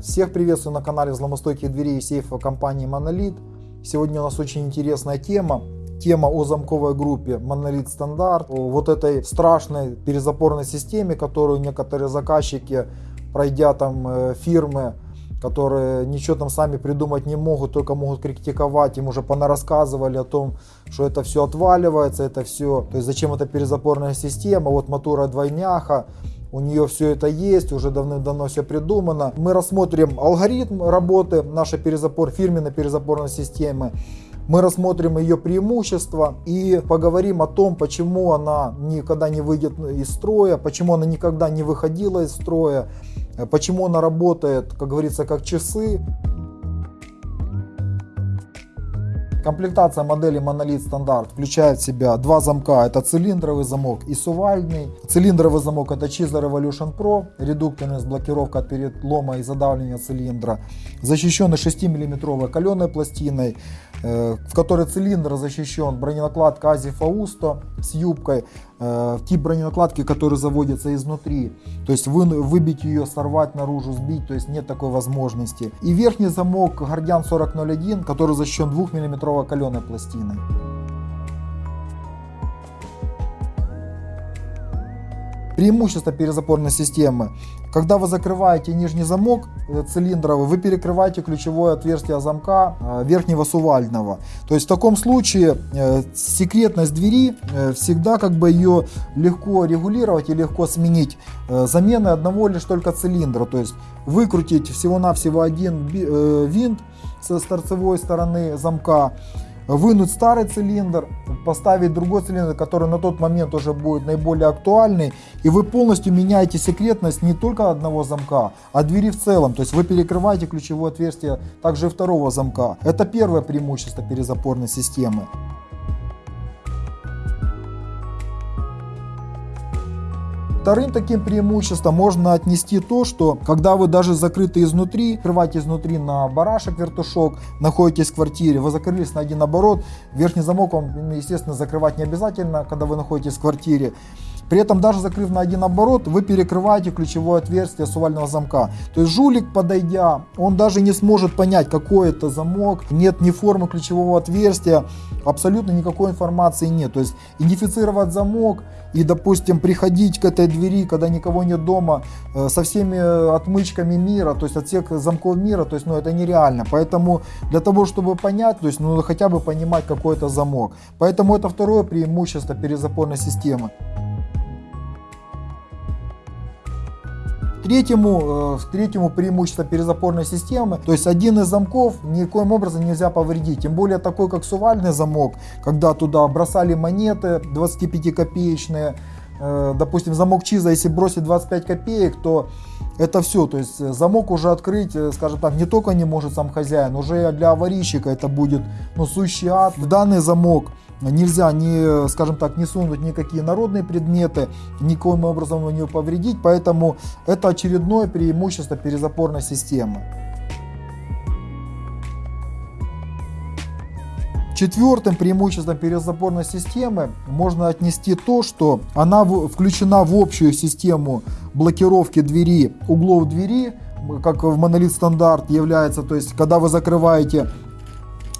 Всех приветствую на канале взломостойких дверей и сейфа компании Monolith. Сегодня у нас очень интересная тема. Тема о замковой группе Monolith Standard. О вот этой страшной перезапорной системе, которую некоторые заказчики, пройдя там э, фирмы, которые ничего там сами придумать не могут, только могут критиковать. Им уже понарассказывали о том, что это все отваливается, это все. То есть зачем эта перезапорная система, вот мотора двойняха у нее все это есть, уже давным-давно все придумано. Мы рассмотрим алгоритм работы нашей перезапор, фирменной перезапорной системы. Мы рассмотрим ее преимущества и поговорим о том, почему она никогда не выйдет из строя, почему она никогда не выходила из строя, почему она работает, как говорится, как часы. Комплектация модели Monolith Standard включает в себя два замка. Это цилиндровый замок и сувальный. Цилиндровый замок это Chisel Revolution Pro, с блокировкой от перелома и задавления цилиндра. Защищенный 6 миллиметровой каленой пластиной, э, в которой цилиндр защищен броненакладка Ази Фаусто с юбкой. Э, тип броненакладки, который заводится изнутри. То есть вы, выбить ее, сорвать наружу, сбить, то есть нет такой возможности. И верхний замок Guardian 4001, который защищен 2 миллиметровой каленой пластиной. Преимущество перезапорной системы. Когда вы закрываете нижний замок э, цилиндровый, вы перекрываете ключевое отверстие замка э, верхнего сувального. То есть в таком случае э, секретность двери всегда как бы ее легко регулировать и легко сменить заменой одного лишь только цилиндра. То есть выкрутить всего-навсего один винт с торцевой стороны замка вынуть старый цилиндр, поставить другой цилиндр, который на тот момент уже будет наиболее актуальный, и вы полностью меняете секретность не только одного замка, а двери в целом. То есть вы перекрываете ключевое отверстие также и второго замка. Это первое преимущество перезапорной системы. Вторым таким преимуществом можно отнести то, что когда вы даже закрыты изнутри, открываете изнутри на барашек вертушок, находитесь в квартире, вы закрылись на один оборот, верхний замок вам, естественно, закрывать не обязательно, когда вы находитесь в квартире. При этом даже закрыв на один оборот, вы перекрываете ключевое отверстие сувального замка. То есть жулик, подойдя, он даже не сможет понять, какой это замок, нет ни формы ключевого отверстия, абсолютно никакой информации нет. То есть идентифицировать замок и, допустим, приходить к этой двери, когда никого нет дома, э, со всеми отмычками мира, то есть от всех замков мира, то есть, ну, это нереально. Поэтому для того, чтобы понять, то есть, ну, хотя бы понимать, какой это замок. Поэтому это второе преимущество перезапорной системы. Третьему, э, третьему преимущество перезапорной системы, то есть один из замков никоим образом нельзя повредить, тем более такой как сувальный замок, когда туда бросали монеты 25 копеечные, э, допустим замок Чиза, если бросить 25 копеек, то это все, то есть замок уже открыть, э, скажем так, не только не может сам хозяин, уже для аварийщика это будет ну, сущий ад. В данный замок нельзя, не, скажем так, не сунуть никакие народные предметы, никоим образом не повредить, поэтому это очередное преимущество перезапорной системы. Четвертым преимуществом перезапорной системы можно отнести то, что она включена в общую систему блокировки двери, углов двери, как в монолит стандарт является, то есть когда вы закрываете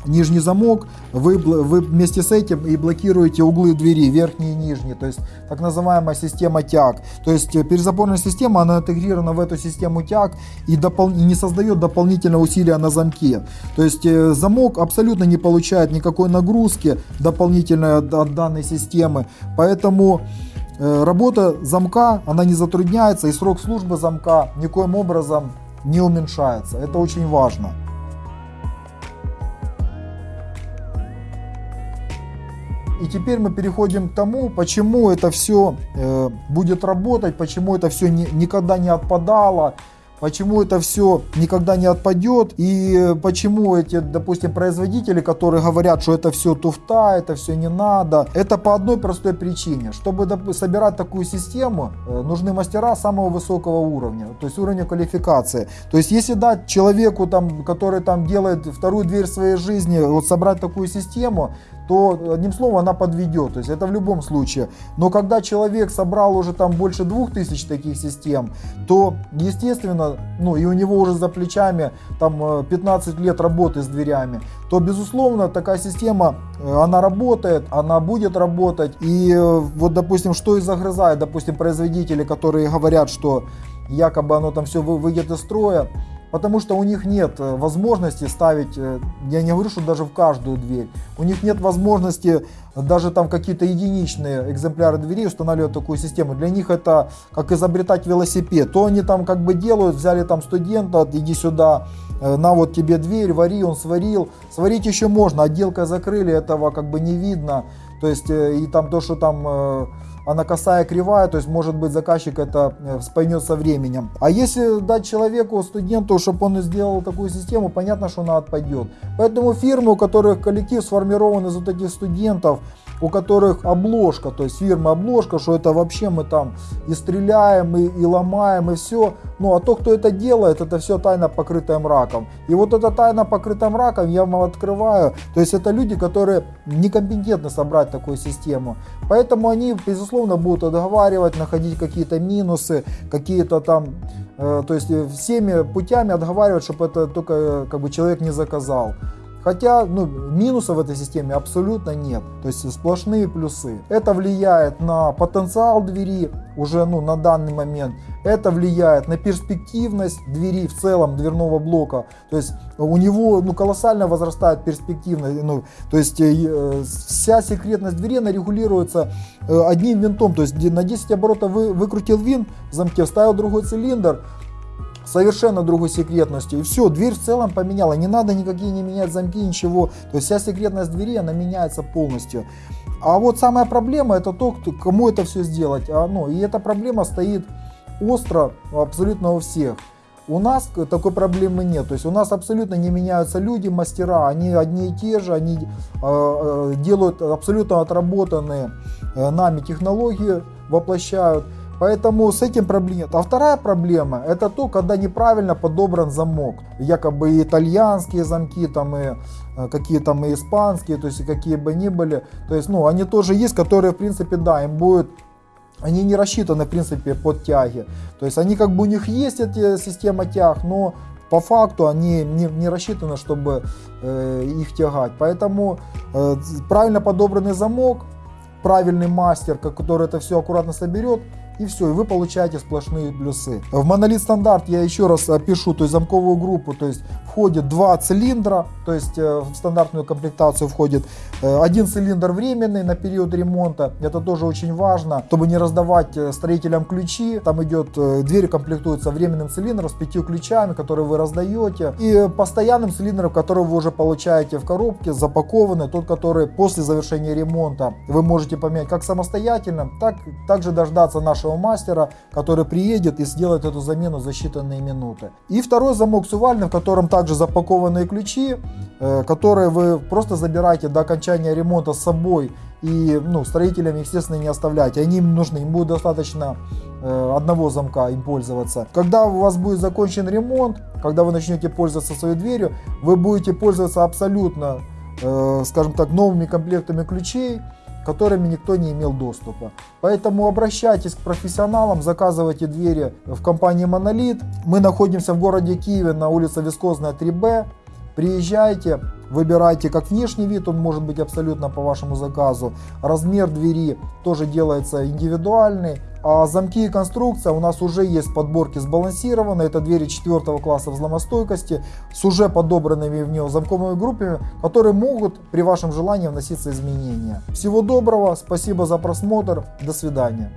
нижний замок, вы, вы вместе с этим и блокируете углы двери, верхние и нижние, то есть так называемая система тяг. То есть э, перезапорная система, она интегрирована в эту систему тяг и, допол не создает дополнительного усилия на замке. То есть э, замок абсолютно не получает никакой нагрузки дополнительной от, от данной системы, поэтому э, работа замка, она не затрудняется и срок службы замка никоим образом не уменьшается. Это очень важно. И теперь мы переходим к тому, почему это все э, будет работать, почему это все ни, никогда не отпадало, почему это все никогда не отпадет и почему эти, допустим, производители, которые говорят, что это все туфта, это все не надо, это по одной простой причине. Чтобы собирать такую систему, э, нужны мастера самого высокого уровня, то есть уровня квалификации. То есть если дать человеку, там, который там делает вторую дверь своей жизни, вот собрать такую систему, то одним словом она подведет. То есть это в любом случае. Но когда человек собрал уже там больше двух тысяч таких систем, то естественно, ну и у него уже за плечами там 15 э, лет работы с дверями, то безусловно такая система, э, она работает, она будет работать. И э, вот допустим, что и загрызает, допустим, производители, которые говорят, что якобы оно там все выйдет из строя, потому что у них нет э, возможности ставить, э, я не говорю, что даже в каждую дверь, у них нет возможности даже там какие-то единичные экземпляры дверей устанавливать такую систему. Для них это как изобретать велосипед. То они там как бы делают, взяли там студента, иди сюда, э, на вот тебе дверь, вари, он сварил. Сварить еще можно, отделкой закрыли, этого как бы не видно. То есть и там то, что там она косая, кривая, то есть может быть заказчик это э, спойнет со временем. А если дать человеку, студенту, чтобы он сделал такую систему, понятно, что она отпадет. Поэтому фирмы, у которых коллектив сформирован из вот этих студентов, у которых обложка, то есть фирма обложка, что это вообще мы там и стреляем, и, и ломаем, и все. Ну а то, кто это делает, это все тайна покрытая мраком. И вот эта тайна покрытая мраком я вам открываю. То есть это люди, которые некомпетентны собрать такую систему. Поэтому они, безусловно, будут отговаривать, находить какие-то минусы, какие-то там э, то есть всеми путями отговаривать, чтобы это только э, как бы человек не заказал. Хотя ну, минусов в этой системе абсолютно нет, то есть сплошные плюсы. Это влияет на потенциал двери уже ну, на данный момент. Это влияет на перспективность двери в целом дверного блока. То есть у него ну, колоссально возрастает перспективность. Ну, то есть э, вся секретность двери она регулируется э, одним винтом. То есть на 10 оборотов вы, выкрутил винт в замке, вставил другой цилиндр, совершенно другой секретностью. И все, дверь в целом поменяла. Не надо никакие не менять замки, ничего. То есть вся секретность двери, она меняется полностью. А вот самая проблема это то, кто, кому это все сделать. А, ну, и эта проблема стоит остро абсолютно у всех. У нас такой проблемы нет. То есть у нас абсолютно не меняются люди, мастера. Они одни и те же, они э, делают абсолютно отработанные э, нами технологии, воплощают. Поэтому с этим проблем нет. А вторая проблема это то, когда неправильно подобран замок. Якобы и итальянские замки, там и э, какие там и испанские, то есть какие бы ни были. То есть, ну, они тоже есть, которые, в принципе, да, им будет они не рассчитаны, в принципе, под тяги. То есть они как бы у них есть эти система тяг, но по факту они не, не рассчитаны, чтобы э, их тягать. Поэтому э, правильно подобранный замок, правильный мастер, который это все аккуратно соберет, и все, и вы получаете сплошные плюсы. В монолит стандарт я еще раз опишу, то есть замковую группу, то есть входит два цилиндра, то есть э, в стандартную комплектацию входит э, один цилиндр временный на период ремонта, это тоже очень важно, чтобы не раздавать э, строителям ключи, там идет, дверь комплектуется временным цилиндром с пятью ключами, которые вы раздаете, и постоянным цилиндром, который вы уже получаете в коробке, запакованный, тот, который после завершения ремонта вы можете поменять как самостоятельно, так также дождаться нашего нашего мастера, который приедет и сделает эту замену за считанные минуты. И второй замок с увальным, в котором также запакованные ключи, э, которые вы просто забираете до окончания ремонта с собой и ну, строителям, естественно, не оставляйте. Они им нужны, им будет достаточно э, одного замка им пользоваться. Когда у вас будет закончен ремонт, когда вы начнете пользоваться своей дверью, вы будете пользоваться абсолютно, э, скажем так, новыми комплектами ключей, которыми никто не имел доступа. Поэтому обращайтесь к профессионалам, заказывайте двери в компании Монолит. Мы находимся в городе Киеве на улице Вискозная 3Б. Приезжайте, выбирайте как внешний вид, он может быть абсолютно по вашему заказу. Размер двери тоже делается индивидуальный. А замки и конструкция у нас уже есть подборки сбалансированные. Это двери четвертого класса взломостойкости с уже подобранными в нее замковыми группами, которые могут при вашем желании вноситься изменения. Всего доброго, спасибо за просмотр, до свидания.